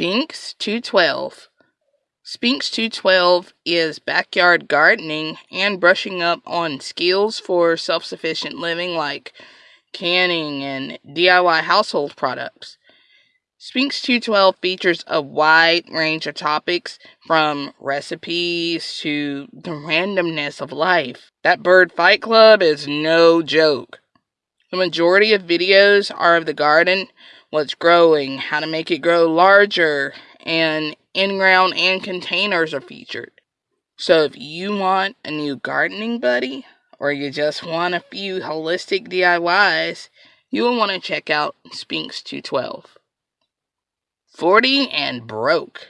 212. Spinks 212 is backyard gardening and brushing up on skills for self sufficient living like canning and DIY household products. Spinks 212 features a wide range of topics from recipes to the randomness of life. That bird fight club is no joke. The majority of videos are of the garden, what's growing, how to make it grow larger, and in ground and containers are featured. So if you want a new gardening buddy, or you just want a few holistic DIYs, you will want to check out Spinks 212. 40 and broke.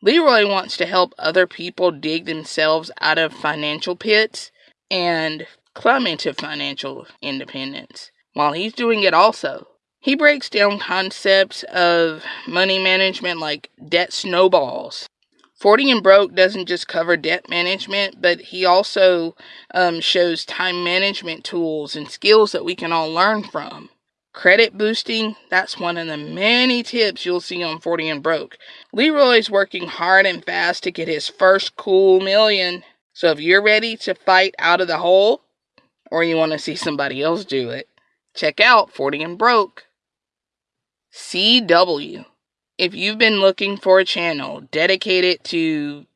Leroy wants to help other people dig themselves out of financial pits and climb into financial independence while he's doing it also. He breaks down concepts of money management like debt snowballs. 40 and Broke doesn't just cover debt management, but he also um, shows time management tools and skills that we can all learn from. Credit boosting, that's one of the many tips you'll see on 40 and Broke. Leroy's working hard and fast to get his first cool million. So if you're ready to fight out of the hole, or you want to see somebody else do it, check out 40 and Broke. CW. If you've been looking for a channel dedicated to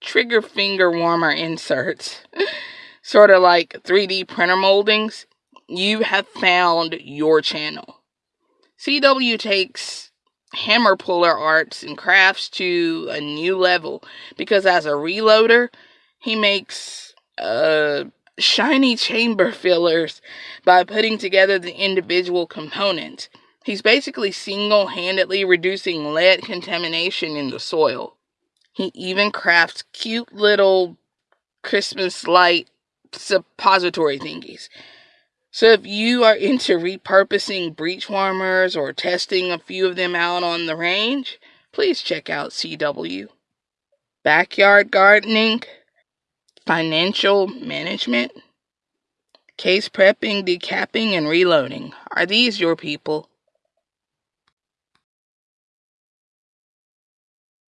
trigger finger warmer inserts, sort of like 3D printer moldings, you have found your channel. CW takes hammer puller arts and crafts to a new level because as a reloader, he makes uh, shiny chamber fillers by putting together the individual components. He's basically single handedly reducing lead contamination in the soil. He even crafts cute little Christmas light suppository thingies. So if you are into repurposing breech warmers or testing a few of them out on the range, please check out CW. Backyard gardening, financial management, case prepping, decapping, and reloading. Are these your people?